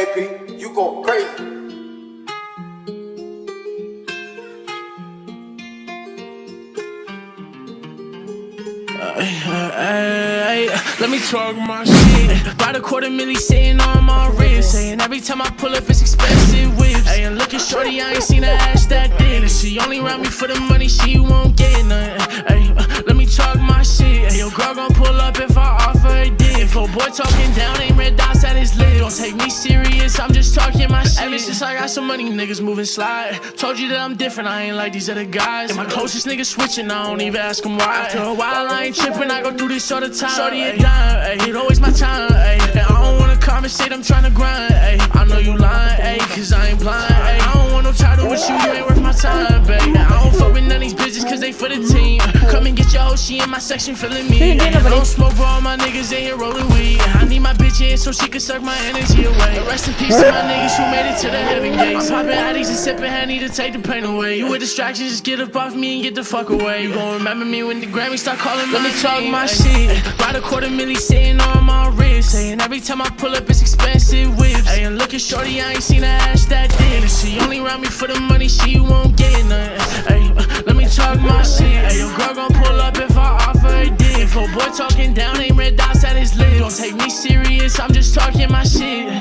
You go crazy. Let me talk my shit. About a quarter milli sitting on my wrist. Saying every time I pull up, it's expensive whips. Hey, and looking shorty, I ain't seen her ass that thin. She only round me for the money, she won't get nothing. Hey, let me talk my shit. Hey, your girl gon' pull up if I offer a dick. If a boy talking down, ain't red dots at his lip. Don't take me serious, I'm just talking my shit. Ever since I got some money, niggas moving slide. Told you that I'm different, I ain't like these other guys. And my closest niggas switching, I don't even ask them why. After a while, I ain't tripping, I go through this all the time. Shorty a dime, ayy, it always my time, ayy. And I don't wanna conversate, I'm tryna grind, ayy. I know you lying, ayy, cause I ain't blind, ayy. I don't want no title with you, you ain't worth my time, babe. And I don't fuck with none of these bitches cause they for the team. Come and get your hoe, she in my section feeling me. I don't smoke, but all my niggas in here rolling weed. I bitch in so she can suck my energy away. And rest in peace to my niggas who made it to the heaven gates. I'm popping addies and sipping honey to take the pain away. You a distraction, just get up off me and get the fuck away. You gon' remember me when the Grammys start calling me. Let me talk my shit. About a quarter milli sitting on my wrist. Saying every time I pull up, it's expensive whips. Hey, and looking shorty, I ain't seen her ass that thin. She only round me for the money, she won't get nothing. Boy talking down, ain't red dots at his lip. Don't take me serious, I'm just talking my shit.